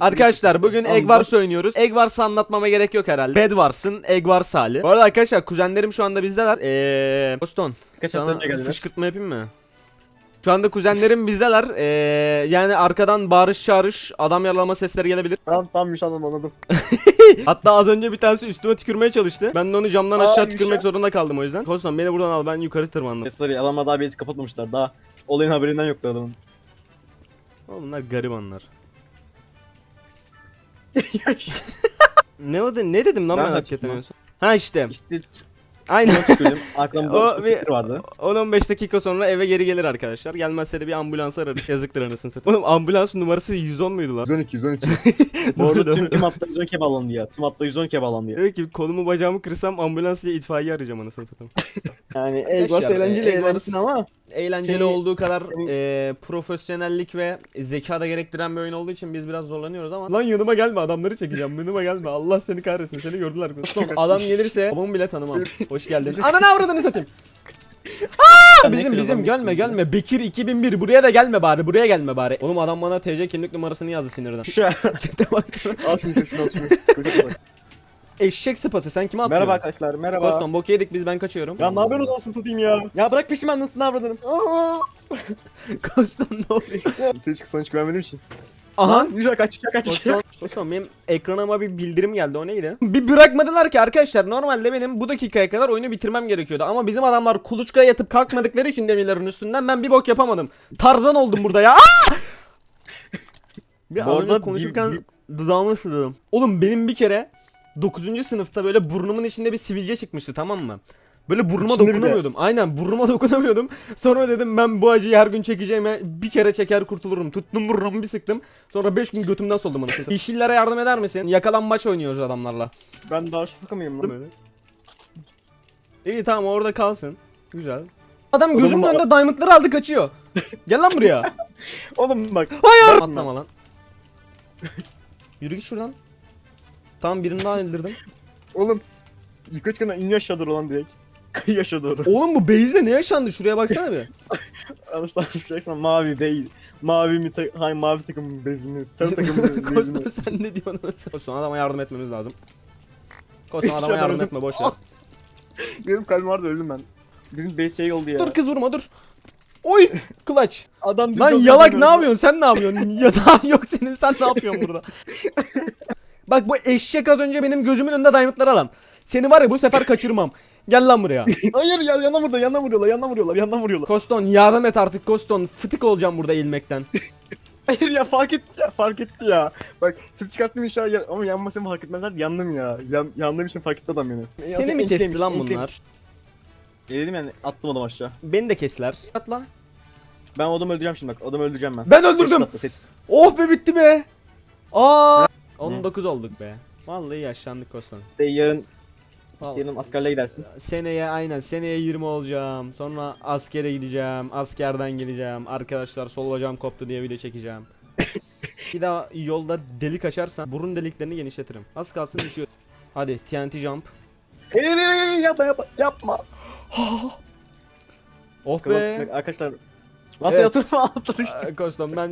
Arkadaşlar bugün Egg. Wars oynuyoruz. Egg Wars'ı anlatmama gerek yok herhalde. Bed Wars'ın Egg Wars hali. Bu arada arkadaşlar kuzenlerim şu anda bizdeler. Eee... Boston. Kaç hafta önce geldiler. fışkırtma yapayım mı? Şu anda kuzenlerim bizdeler. Eee yani arkadan bağırış çağırış, adam yaralama sesleri gelebilir. Tamam tamam Müşan'ım anladım. Hatta az önce bir tanesi üstüme tükürmeye çalıştı. Ben de onu camdan Aa, aşağı tükürmek zorunda kaldım o yüzden. Kostan beni buradan al ben yukarı tırmandım. Esra'yı adamlar daha bezi kapatmamışlar. Daha olayın haberinden yoktu adamın. Oğlum bunlar garibanlar. Ne o de, ne dedim lan Ben ben, hakikaten lan. en son? Ha işte. işte Aynen. Arkamda O bir vardı. 10-15 dakika sonra eve geri gelir arkadaşlar. Gelmezse de bir ambulans ararız. Yazıktır anasını satayım. Oğlum ambulans numarası 110 muydu lan? 112 112. Bu arada tüm tüm hatta 112'ye bağlandı ya. Tüm hatta 112'ye bağlandı ya. Diyor ki kolumu bacağımı kırsam ambulans diye itfaiye arayacağım anasını satayım. Yani Egos eğlenceli eğlenirsin ama Eğlenceli Seni- olduğu kadar seni- eee, profesyonellik ve zeka da gerektiren bir oyun olduğu için biz biraz zorlanıyoruz ama Lan yanıma gelme adamları çekeceğim. Yanıma gelme. Allah seni kahretsin. Seni gördüler. Son adam gelirse babamı bile tanımam. Hoş geldin. Ananı avradını satayım. Aa, bizim bizim gelme gelme. Bekir 2001 buraya da gelme bari buraya gelme bari. Oğlum adam bana TC kimlik numarasını yazdı sinirden. Şu an. Çekte bak Eşek sıpası sen kime atıyorsun? Merhaba arkadaşlar merhaba. Koston bok yedik biz ben kaçıyorum Ya ne yapıyorsunuz olsun satayım ya? Ya bırak nasıl ne avradınım? Koston ne oluyor? Hiç sana hiç güvenmediğim için. Aha Yürü kaç kaç kaç. Osman benim ekranıma bir bildirim geldi o neydi? Bir bırakmadılar ki arkadaşlar normalde benim bu dakikaya kadar oyunu bitirmem gerekiyordu ama bizim adamlar kuluçkaya yatıp kalkmadıkları için demirlerin üstünden ben bir bok yapamadım. Tarzan oldum burada ya. Bir arada konuşurken bir- dudağımı ısırdım. Oğlum benim bir kere 9. sınıfta böyle burnumun içinde bir sivilce çıkmıştı tamam mı? Böyle burnuma İçinde dokunamıyordum. Aynen burnuma dokunamıyordum. Sonra dedim ben bu acıyı her gün çekeceğime bir kere çeker kurtulurum. Tuttum burnumu bir sıktım. Sonra 5 gün götümden soldum satayım. Yeşillere yardım eder misin? Yakalanmaç oynuyoruz adamlarla. Ben daha şufaka mıyım lan böyle? İyi tamam orada kalsın. Güzel. Adam gözümün Oğlum, önünde diamondları aldı kaçıyor. Gel lan buraya. Oğlum bak. Hayır. Atlama lan. Yürü git şuradan. Tamam birini daha öldürdüm. Oğlum. Yukarı çıkan iniyor aşağı doğru lan direkt. Kıyı aşağı doğru. Oğlum bu base'de ne yaşandı? Şuraya baksana bir. Anasını şey mavi değil. Mavi mi ta hayır mavi takımın bezini. Sarı takımın bezini. Kostan sen ne diyorsun? Kostan adama yardım etmemiz lazım. Kostan adama yardım etme boş ver. Benim kalbim vardı öldüm ben. Bizim base şey oldu ya. Dur kız vurma dur. Oy clutch. Adam Lan yalak ne yapıyorsun? Sen ne yapıyorsun? Yatağın yok senin. Sen ne yapıyorsun burada? Bak bu eşek az önce benim gözümün önünde diamondları alan. Seni var ya bu sefer kaçırmam. Gel lan buraya. Hayır ya yandan vuruyorlar yandan vuruyorlar yandan vuruyorlar yandan vuruyorlar. Koston yardım et artık Koston. Fıtık olacağım burada eğilmekten. Hayır ya fark etti ya fark etti ya. Bak ses çıkarttım inşallah ya- ama yanmasam fark etmezler yandım ya. Yan, yandığım için fark etti adam beni. Seni mi kesti lan bunlar? Dedim yani attım adam aşağı. Beni de kestiler. At lan. Ben adamı öldüreceğim şimdi bak adamı öldüreceğim ben. Ben öldürdüm. Set, set, set. Oh be bitti be. Aa. 19 olduk be. Vallahi yaşlandık Koston. İşte yarın Vallahi. işte yarın askerliğe gidersin. Seneye aynen seneye 20 olacağım. Sonra askere gideceğim. Askerden geleceğim. Arkadaşlar sol bacağım koptu diye video çekeceğim. bir daha yolda delik açarsan burun deliklerini genişletirim. Az kalsın düşüyor. Hadi TNT jump. Yapma yapma yapma. Oh be. Arkadaşlar Nasıl Evet. yatırma atladı işte. Koston ben